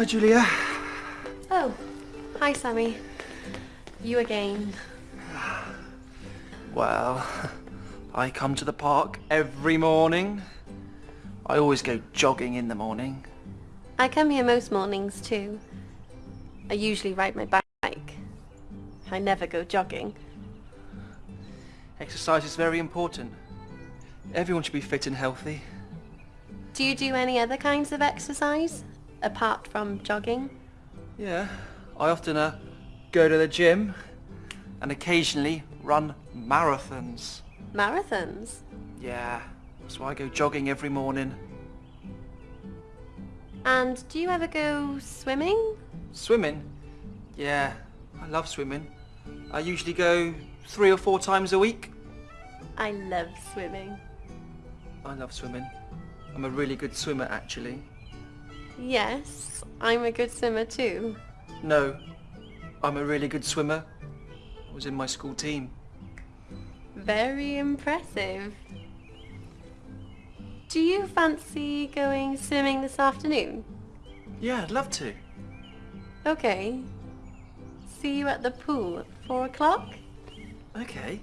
Hi, Julia. Oh, hi Sammy. You again. Well, I come to the park every morning. I always go jogging in the morning. I come here most mornings too. I usually ride my bike. I never go jogging. Exercise is very important. Everyone should be fit and healthy. Do you do any other kinds of exercise apart from jogging? Yeah, I often uh, go to the gym and occasionally run marathons. Marathons? Yeah, that's why I go jogging every morning. And do you ever go swimming? Swimming? Yeah, I love swimming. I usually go three or four times a week. I love swimming. I love swimming. I'm a really good swimmer actually. Yes, I'm a good swimmer too. No, I'm a really good swimmer. I was in my school team. Very impressive. Do you fancy going swimming this afternoon? Yeah, I'd love to. Okay. See you at the pool at four o'clock? Okay.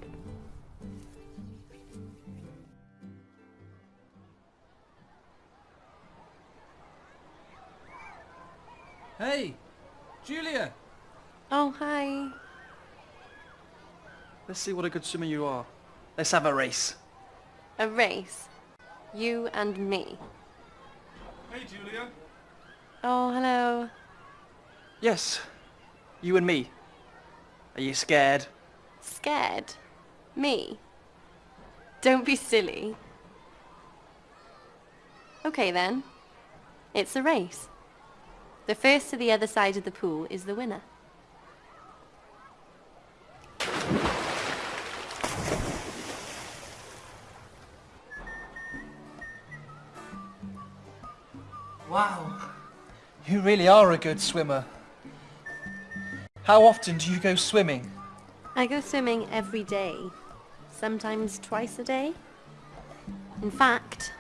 Hey, Julia. Oh, hi. Let's see what a good swimmer you are. Let's have a race. A race. You and me. Hey, Julia. Oh, hello. Yes, you and me. Are you scared? Scared? Me? Don't be silly. Okay then. It's a race. The first to the other side of the pool is the winner. Wow, you really are a good swimmer. How often do you go swimming? I go swimming every day. Sometimes twice a day. In fact,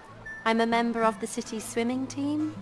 I'm a member of the city's swimming team.